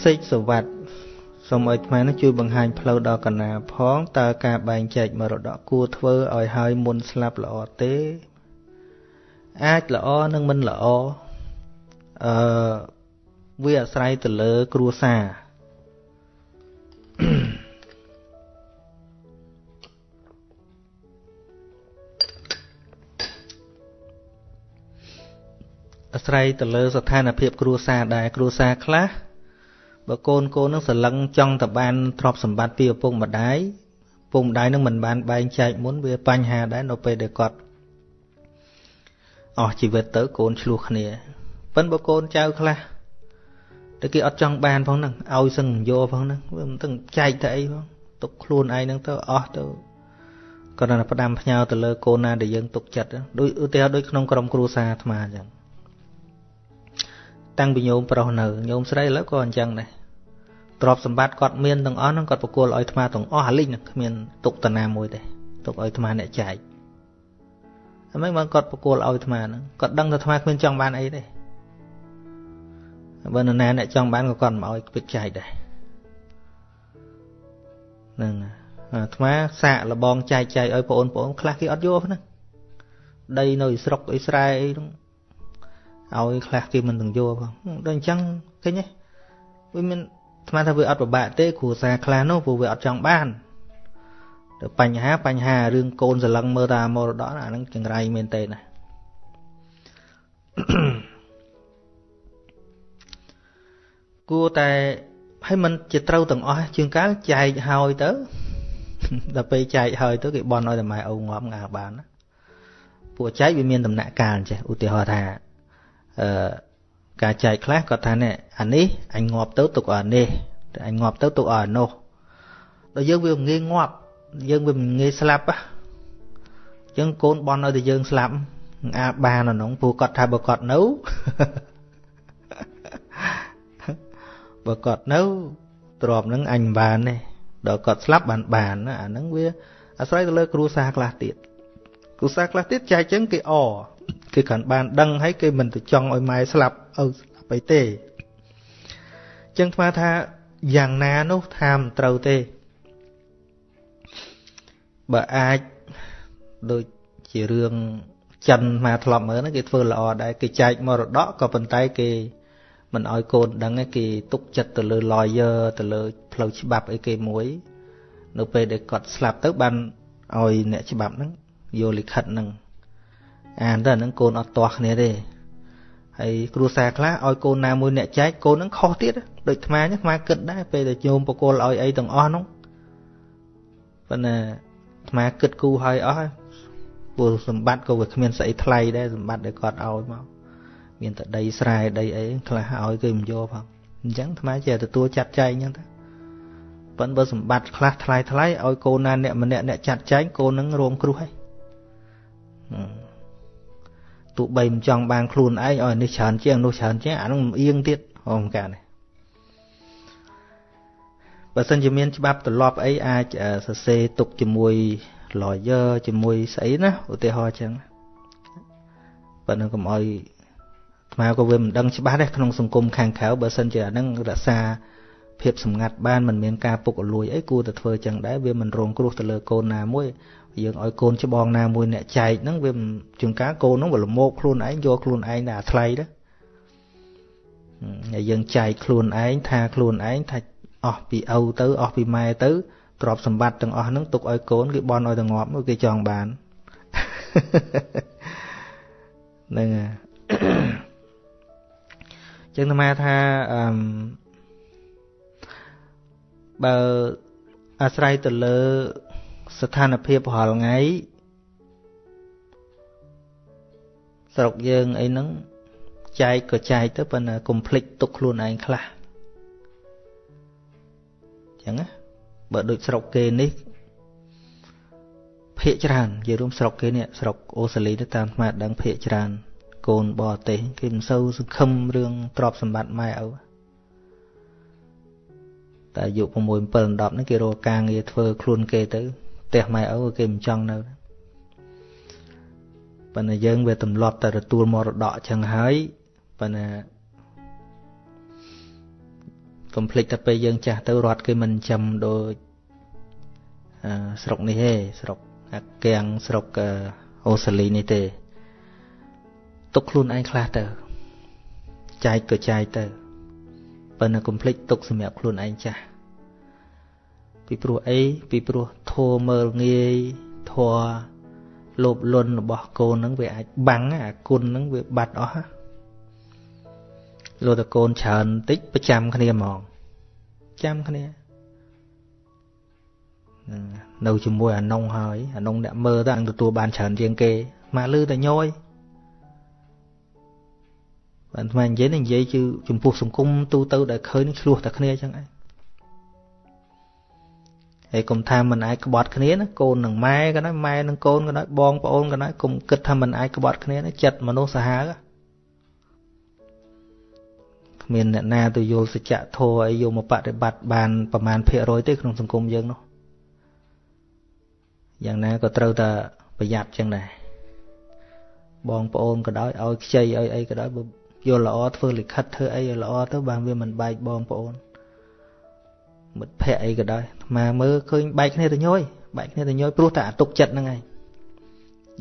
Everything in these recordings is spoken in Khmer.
សេកសវត្តសូមឲ្យអាត្មានឹងជួយបង្ហាញផ្លូវដល់កណាផងតើការបែងចែកមរតកគួរធ្វើឲ្យហើយមុនស្លាប់ល្អទេ អាចល្អនិងមិនល្អអឺវាអាស្រ័យទៅលើគ្រួសារអាស្រ័យទៅលើស្ថានភាពគ្រួសារដែរគ្រួសារខ្លះ បើកូនកូននឹងសលឹងចង់តបានទ្រព្យសម្បត្តិពីឪពុកម្ដាយឪពុកម្ដាយនឹងមិនបានបែងចែកមុនវាបញ្ហាដែរនៅពេលដែលគាត់អស់ជីវិតទៅកូនឆ្លោះគ្នាប៉ិនបើកូនចៅខ្លះតែគេអត់ចង់បានផងហ្នឹងឲ្យសឹងយកផងហ្នឹងវាមិនទាំងចែកទៅអីផងទុកខ្លួនឯងហ្នឹងទៅអស់ទៅគាត់ណាផ្ដាំផ្ញើទៅលើកូនណាដែលយើងទុកចិត្តដូចឧទាហរណ៍ដូចក្នុងក្រុមគ្រួសារអាត្មាអញ្ចឹង តាំងពីញោមប្រុសនៅញោមស្រីឥឡូវក៏អញ្ចឹងដែរទ្រព្យសម្បត្តិគាត់មានទាំងអស់ហ្នឹងគាត់បកគលឲ្យអាត្មាទាំងអស់អាលិញគ្មានទុកតាណាមួយទេទុកឲ្យអាត្មាអ្នកចែកហើយមិនបានគាត់បកគលឲ្យអាត្មាហ្នឹងគាត់ដឹងថាអាត្មាគ្មានចង់បានអីទេបើនរណាអ្នកចង់បានក៏គាត់មកឲ្យពិតចែកដែរហ្នឹងអាត្មាសាកលបងចែកចែកឲ្យបងប្អូនខ្លះគេអត់យកហ្នឹងដីនៅស្រុកអ៊ីស្រាអែលហ្នឹង ឲ្យខ្លះគេមិនទាំងយកផងដូចអញ្ចឹងឃើញទេវាមានស្មានថាវាអត់ពិបាកទេគ្រួសារខ្លះនោះព្រោះវាអត់ចង់បានតែបញ្ហាបញ្ហារឿងកូនសលឹងមើលតាមមរតកអាហ្នឹងចង្រៃមែនទេណាគួរតែឲ្យมันជាត្រូវទាំងអស់ជាងកាលចែកហើយទៅដល់ពេលចែកហើយទៅគេបន់ឲ្យតែម៉ែឪងាប់ងាបានពួកចែកវាមានដំណាក់កាលចេះឧទាហរណ៍ថា អឺការចែកខ្លះគាត់ថានេះអានេះអញងាប់ទៅទុកអានេះតែអញងាប់ទៅទុកអានោះដល់យើងវាងាយងាប់យើងវាមិនងាយស្លាប់អញ្ចឹងកូនបន់ឲ្យតែយើងស្លាប់អាចបានអានោះព្រោះគាត់ថាបើគាត់នៅបើគាត់នៅទ្របនឹងអញមិនបានទេដល់គាត់ស្លាប់បានបានអាហ្នឹងវាអាស្រ័យទៅលើគ្រួសារខ្លះទៀតគ្រួសារខ្លះទៀតចែកចឹងគេអ គេគ្រាន់បានដឹងហើយគេមិនទៅចង់ឲ្យម៉ែស្លាប់ឪស្លាប់អីទេចឹងថ្មថាយ៉ាងណានោះថាមិនត្រូវទេបើអាចដូចជារឿងចិនមកធ្លាប់មើលហ្នឹងគេធ្វើល្អដែរគេចែកមរតកក៏ប៉ុន្តែគេមិនឲ្យកូនដឹងគេទុកចិត្តទៅលើ lawyer ទៅលើផ្លូវច្បាប់អីគេមួយ នៅពេលដែលគាត់ស្លាប់ទៅបានឲ្យអ្នកច្បាប់ហ្នឹងយកលិខិតហ្នឹង អានទៅហ្នឹងកូនអត់ទាស់គ្នាទេហើយគ្រួសារខ្លះឲ្យកូនណាមួយអ្នកចែកកូនហ្នឹងខុសទៀតដូចអាត្មាអាត្មាគិតដែរពេលដែលញោមបកគលឲ្យអីទាំងអស់ហ្នឹងប៉ុន្តែអាត្មាគិតគូឲ្យអស់ហើយព្រោះសម្បត្តិក៏វាគ្មានស្អីថ្លៃដែរសម្បត្តិដែលគាត់ឲ្យមកមានតែដីស្រែដីអីខ្លះឲ្យគេមិនយកផងអញ្ចឹងអាត្មាចេះទទួលចាត់ចែងអញ្ចឹងទៅប៉ុន្តែបើសម្បត្តិខ្លះថ្លៃថ្លៃឲ្យកូនណាអ្នកម្នាក់អ្នកចាត់ចែងកូននឹងរងគ្រោះហើយ ទោះបីមិនចង់បានខ្លួនឯងឲ្យនេះច្រើនជាងនោះច្រើនជាងអានោះអៀងទៀតហងកានេះបើសិនជាមានច្បាប់ទម្លាប់អីអាចសរសេរទុកជាមួយ lawyer ជាមួយស្អីណាឧទាហរណ៍ចឹងប៉ុន្តែកុំឲ្យស្មាក៏វាមិនដឹងច្បាស់ដែរក្នុងសង្គមខាងក្រៅបើសិនជាអានឹងរក្សាភាពសម្ងាត់បានមិនមានការពុករលួយអីគួរតែធ្វើចឹងដែរវាមិនរងគ្រោះទៅលើកូនណាមួយ យើងឲ្យកូនច្បងណាមួយអ្នកចែកហ្នឹងវាជួនកាលកូនហ្នឹងវាលមោកខ្លួនឯងយកខ្លួនឯងតែអាថ្លៃដែរហើយយើងចែកខ្លួនឯងថាខ្លួនឯងថាអស់ពីឪទៅអស់ពីម៉ែទៅទ្រព្យសម្បត្តិទាំងអស់ហ្នឹងទុកឲ្យកូនគេបន់ឲ្យទៅងាប់គេចង់បានហ្នឹងហើយចឹងអាថាអឺបើអាស្រ័យទៅលើ ស្ថានភាពរាល់ថ្ងៃស្រុកយើងអីហ្នឹងចែកក៏ចែកទៅប៉ុន្តែកុំភ្លេចទុកខ្លួនឯងខ្លះចឹងណាបើដូចស្រុកគេនេះភាកច្រើននិយាយរួមស្រុកគេនេះស្រុកអូស្ត្រាលីទៅតាមស្មាតដឹងភាកច្រើន កូនបរទេសគេមិនសូវសង្ឃឹមរឿងទ្រព្យសម្បត្តិម៉ែឪតែអាយុ6 7 10ហ្នឹងគេរកការងារធ្វើខ្លួនគេទៅ ផ្ទះម៉ែឪគេមិនចង់នៅប៉ុន្តែយើងវាទម្លាប់តែទទួលមរតកចឹងហើយប៉ុន្តែកុំភ្លេចតែពេលយើងចាស់ទៅរត់គេមិនចាំដូចស្រុកនេះទេស្រុកអាកៀងស្រុកអូស្ត្រាលីនេះទេទុកខ្លួនឯងខ្លះទៅចែកក៏ចែកទៅប៉ុន្តែកុំភ្លេចទុកសម្រាប់ខ្លួនឯងចាស់ ពីព្រោះអីពីព្រោះធัวមើលងាយធัวលោភលន់របស់កូននឹងវាអាចបាំងអាគុណនឹងវាបាត់អស់លោតកូនច្រើនបន្តិចប្រចាំគ្នាហ្មងចាំគ្នានៅជាមួយអានុងហើយអានុងអ្នកមើលទៅអញទទួលបានច្រើនជាងគេមកលឺតែញយបានថ្មនិយាយនិយាយគឺចំពោះសង្គមទូទៅដែលឃើញឆ្លោះតែគ្នាចឹងឯង ហើយកុំថាមិនអាចក្បត់គ្នាណាកូននឹងម៉ែក៏ដោយម៉ែនឹងកូនក៏ដោយបងប្អូនក៏ដោយកុំគិតថាមិនអាចក្បត់គ្នាណាចិត្តមនុស្សសាហាវគ្មានអ្នកណាទៅយល់សច្ចធម៌អីយកមកបប្រតិបត្តិបានប្រមាណភាគរយទេក្នុងសង្គមយើងនោះយ៉ាងណាក៏ត្រូវតែប្រយ័ត្នចឹងដែរបងប្អូនក៏ដោយឲ្យខ្ចីឲ្យអីក៏ដោយបើយល់ល្អធ្វើលិខិតធ្វើអីឲ្យល្អទៅបានវាមិនបែកបងប្អូន មិត្តភ័ក្ដិអីក៏ដោយអាត្មាមើលឃើញបែកគ្នាទៅញយបែកគ្នាទៅញយព្រោះតែអាទុកចិត្តហ្នឹងឯងនិ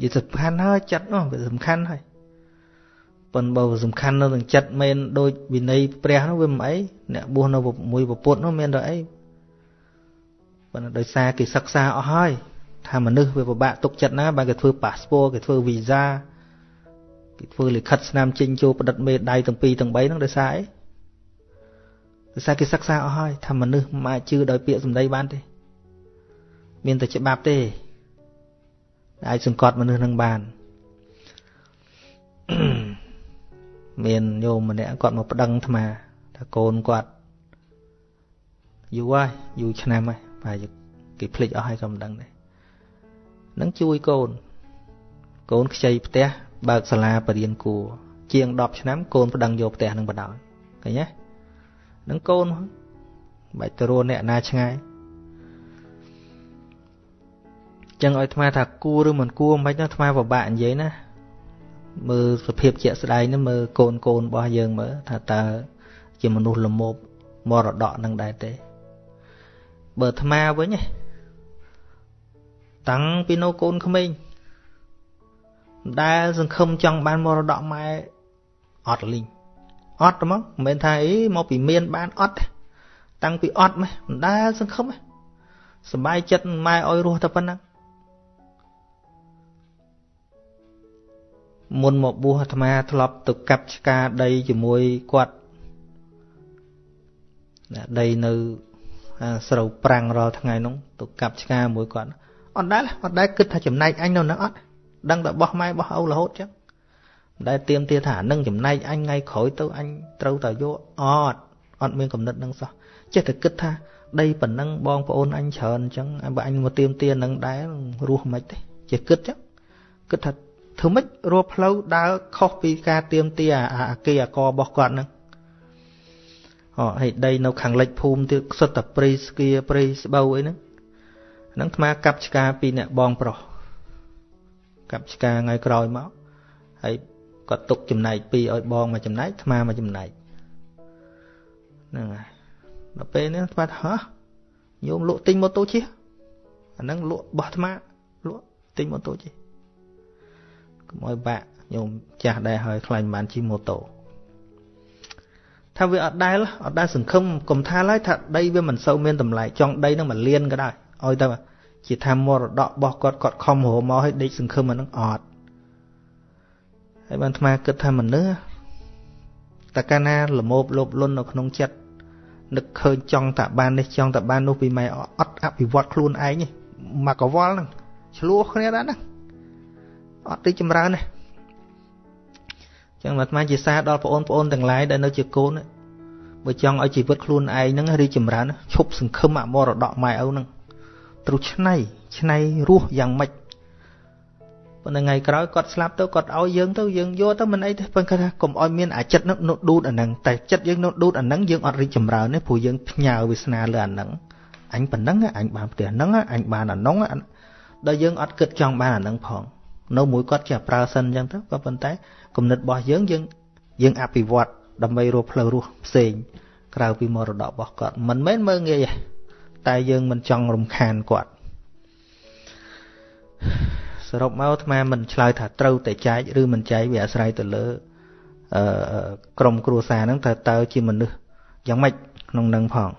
យាយសំខាន់ហើយចិត្តនោះវាសំខាន់ហើយប៉ុន្តែបើសំខាន់នៅនឹងចិត្តមែនដូចវិន័យព្រះនោះវាមិនអីអ្នកបួសនៅមួយពពុទ្ធនោះមានតែអីប៉ុន្តែដោយសារគេសិក្សាអស់ហើយថាមនុស្សវាពិបាកទុកចិត្តណាបើគេធ្វើប៉ាសពតគេធ្វើវីសាគេធ្វើលិខិតស្នាមចេញចូលផ្ដិតមេដៃទាំងពីរទាំង3ហ្នឹងដោយសារអី ដោយសារគេសិក្សាអស់ហើយថាមនុស្សមិនអាចជឿដោយពាក្យសម្ដីបានទេ មានតែច្បាប់ទេអាចសង្កត់មនុស្សនឹងបានមានញោមម្នាក់គាត់មកប្តឹងអាត្មាថាកូនគាត់យូរហើយយូរឆ្នាំហើយប្រហែលគេភ្លេចអស់ហើយក៏មិនដឹងដែរនឹងជួយកូនកូនខ្ចីផ្ទះបើកសាលាបរៀនគួរជាង10ឆ្នាំកូនប្តឹងយកផ្ទះនឹងបដ ாய் ឃើញទេ នឹងកូនបាច់ទៅរស់អ្នកណាឆ្ងាយចឹងឲ្យអាត្មាថាគួរឬមិនគួរមិនអាត្មាពិបាកនិយាយណាមើលសភាពជាក់ស្ដែងនេះមើលកូនកូនរបស់យើងមើលថាតើជាមនុស្សល្មមមរតកនឹងដែរទេបើអាត្មាវិញតាំងពីនៅកូនក្មេងដែលសង្ឃឹមចង់បានមរតកម៉ែអត់លីង អត់ហ្មងមិនមែនថាអីមកពីមានបានអត់តាំងពីអត់ម៉េះមិនដែលសង្ឃឹមសบายចិត្តម៉ែឲ្យរស់តែប៉ុណ្ណឹងមុនមកបួសអាត្មាធ្លាប់ទៅកាប់ឆ្កាដីជាមួយគាត់ដីនៅស្រូវប្រាំងរាល់ថ្ងៃនោះទៅកាប់ឆ្កាមួយគាត់អត់ដែលអត់ដែលគិតថាចំណែកអញនៅនឹងអត់ដឹងតែបោះម៉ែបោះឪរហូតចឹង ដែលទៀមទាថានឹងចំណែកអញថ្ងៃក្រោយទៅអញត្រូវតែយកអត់អត់មានកំណត់នឹងសោះចេះតែគិតថាដីប៉ុណ្ណឹងបងប្អូនអញច្រើនអញ្ចឹងបើអញមកទៀមទានឹងដែររស់មិនទេចេះគិតចឹងគិតថាធ្វើម៉េចរកផ្លូវដើរខុសពីការទៀមទាអាគេអាករបស់គាត់ហ្នឹងអូហើយដីនៅខាងលិចភូមិទៀតសុទ្ធតែព្រៃស្គៀព្រៃស្បូវអីហ្នឹងហ្នឹងអាត្មាកាប់ឆ្កាពីអ្នកបងប្រុសកាប់ឆ្កាថ្ងៃក្រោយមកហើយ គាត់ទុកចំណែកពីរឲ្យបងមកចំណែកអាត្មាមកចំណែកហ្នឹងហើយដល់ពេលនេះស្បាត់ហ៎ញោមលក់ទិញម៉ូតូជិះអាហ្នឹងលក់បោះអាត្មាលក់ទិញម៉ូតូជិះកុំឲ្យបាក់ញោមចាស់ដែរហើយខ្លាញ់បានជិះម៉ូតូថាវាអត់ដែលអត់ដែលសង្ឃឹមកុំថាឡើយថាដីវាមិនសូវមានតម្លៃចង់ដីនឹងមួយលានក៏ដោយឲ្យទៅជាថាមរតករបស់គាត់គាត់ខំរមកឲ្យដេកសង្ឃឹមអានឹងអត់ ហើយបានអាត្មាគិតថាមនុស្សតើកាលណាលមោបលោភលន់នៅក្នុងចិត្តនឹកឃើញចង់តែបាននេះចង់តែបាននោះពីម៉ែអត់អភិវឌ្ឍខ្លួនឯងនេះមកកវល់ហ្នឹងឆ្លោះគ្នាដែរណាអត់ទីចម្រើនទេចឹងអាត្មាជាសារដល់បងប្អូនទាំងឡាយដែលនៅជាកូនបើចង់ឲ្យជីវិតខ្លួនឯងហ្នឹងរីចម្រើនឈប់សង្ឃឹមអមរតកម៉ែឪហ្នឹងត្រូវឆ្នៃឆ្នៃរស់យ៉ាងម៉េច ប៉ុន្តែថ្ងៃក្រោយគាត់ស្លាប់ទៅគាត់ឲ្យយើងទៅយើងយកទៅមិនអីទេប៉ុន្តែថាកុំឲ្យមានអាចិត្តនោះដួតអាហ្នឹងតែចិត្តយើងនោះដួតអាហ្នឹងយើងអត់រីកចម្រើនទេព្រោះយើងផ្ញើវាសនាលើអាហ្នឹងអញប៉ុណ្ណឹងអញបានផ្ទះហ្នឹងអញបានអានោះដល់យើងអត់គិតចង់បានអាហ្នឹងផងនៅមួយគាត់ចេះប្រើសិនអញ្ចឹងទៅក៏ប៉ុន្តែគំនិតរបស់យើងយើងយើងអភិវឌ្ឍដើម្បីរស់ផ្លូវរស់ផ្សេងក្រៅពីមរតករបស់គាត់មិនមែនមើងងាយទេតែយើងមិនចង់រំខានគាត់ សរុបមកអាត្មាមិនឆ្លើយថាត្រូវតែចែកឬមិនចែកវាអាស្រ័យទៅលើអឺក្រុមគ្រួសារហ្នឹងតើតើជាមនុស្សយ៉ាងម៉េចក្នុងនឹងផង